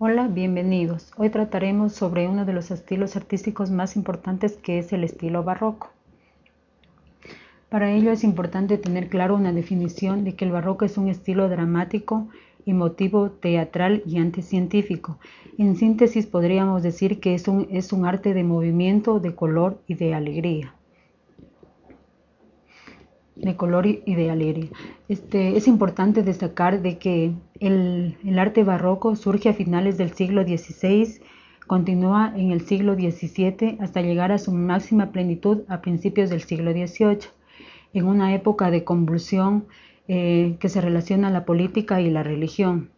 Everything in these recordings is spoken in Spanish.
Hola, bienvenidos. Hoy trataremos sobre uno de los estilos artísticos más importantes que es el estilo barroco. Para ello es importante tener claro una definición de que el barroco es un estilo dramático, emotivo, teatral y anticientífico. En síntesis podríamos decir que es un, es un arte de movimiento, de color y de alegría de color y de alegría. Este, es importante destacar de que el, arte barroco surge a finales del siglo XVI, continúa en el siglo XVII hasta llegar a su máxima plenitud a principios del siglo XVIII, en una época de convulsión eh, que se relaciona a la política y la religión.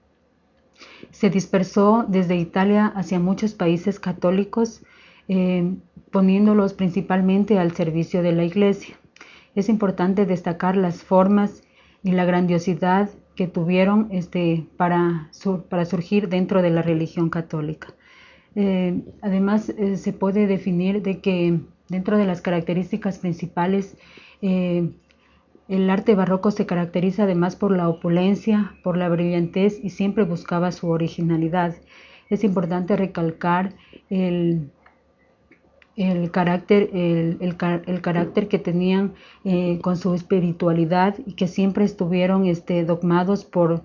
Se dispersó desde Italia hacia muchos países católicos, eh, poniéndolos principalmente al servicio de la Iglesia es importante destacar las formas y la grandiosidad que tuvieron este, para, para surgir dentro de la religión católica. Eh, además, eh, se puede definir de que dentro de las características principales, eh, el arte barroco se caracteriza además por la opulencia, por la brillantez y siempre buscaba su originalidad. Es importante recalcar el, el carácter, el, carácter que tenían eh, con su espiritualidad y que siempre estuvieron este, dogmados por,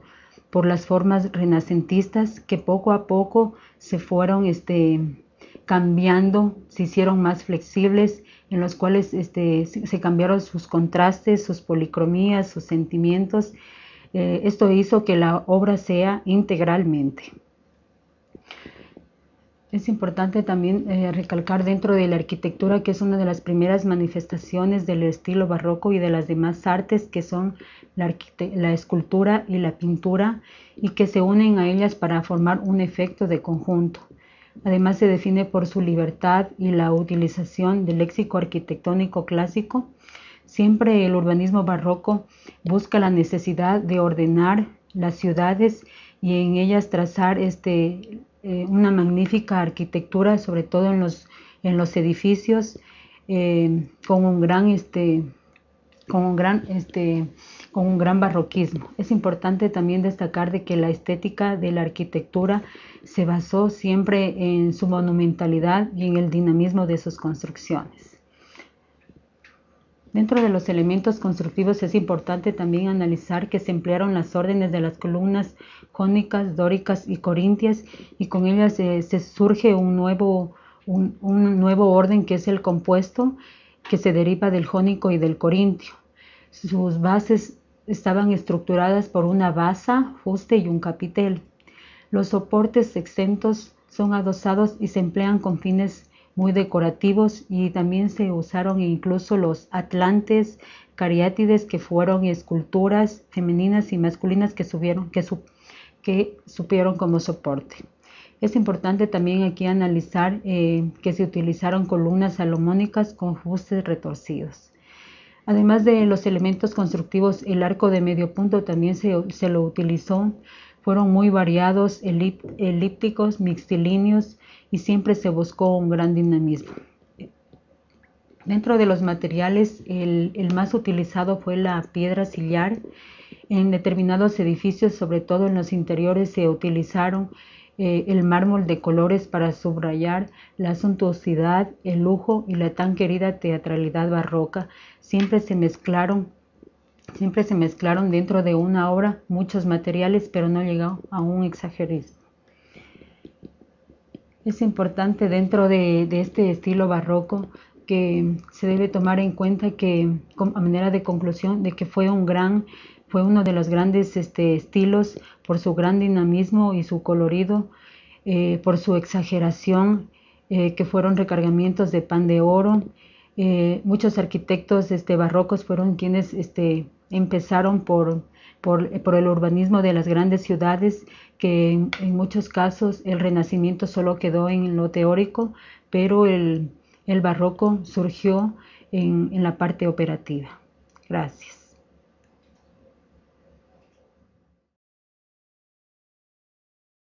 por las formas renacentistas que poco a poco se fueron este, cambiando, se hicieron más flexibles, en los cuales este, se cambiaron sus contrastes, sus policromías, sus sentimientos. Eh, esto hizo que la obra sea integralmente. Es importante también eh, recalcar dentro de la arquitectura que es una de las primeras manifestaciones del estilo barroco y de las demás artes que son la, la, escultura y la pintura y que se unen a ellas para formar un efecto de conjunto. Además se define por su libertad y la utilización del léxico arquitectónico clásico. Siempre el urbanismo barroco busca la necesidad de ordenar las ciudades y en ellas trazar este, eh, una magnífica arquitectura, sobre todo en los, en los edificios, eh, con un gran este, con un gran este con un gran barroquismo. Es importante también destacar de que la estética de la arquitectura se basó siempre en su monumentalidad y en el dinamismo de sus construcciones. Dentro de los elementos constructivos es importante también analizar que se emplearon las órdenes de las columnas jónicas, dóricas y corintias y con ellas se surge un nuevo, un, nuevo orden que es el compuesto que se deriva del jónico y del corintio. Sus bases estaban estructuradas por una basa, fuste y un capitel. Los soportes exentos son adosados y se emplean con fines muy decorativos y también se usaron incluso los atlantes, cariátides que fueron esculturas femeninas y masculinas que, que supieron como soporte. Es importante también aquí analizar eh, que se utilizaron columnas salomónicas con fustes retorcidos. Además de los elementos constructivos, el arco de medio punto también se, se lo utilizó. Fueron muy variados, elípticos, mixtilíneos, y siempre se buscó un gran dinamismo. Dentro de los materiales, el, más utilizado fue la piedra sillar. En determinados edificios, sobre todo en los interiores, se utilizaron eh, el mármol de colores para subrayar la suntuosidad, el lujo y la tan querida teatralidad barroca. Siempre se mezclaron, siempre se mezclaron dentro de una obra muchos materiales, pero no llegó a un exagerismo. Es importante dentro de, este estilo barroco que se debe tomar en cuenta que, a manera de conclusión, de que fue un gran, fue uno de los grandes este, estilos por su gran dinamismo y su colorido, eh, por su exageración, eh, que fueron recargamientos de pan de oro. Eh, muchos arquitectos este, barrocos fueron quienes este, empezaron por por, el urbanismo de las grandes ciudades, que en, muchos casos el renacimiento solo quedó en lo teórico, pero el, barroco surgió en la parte operativa. Gracias.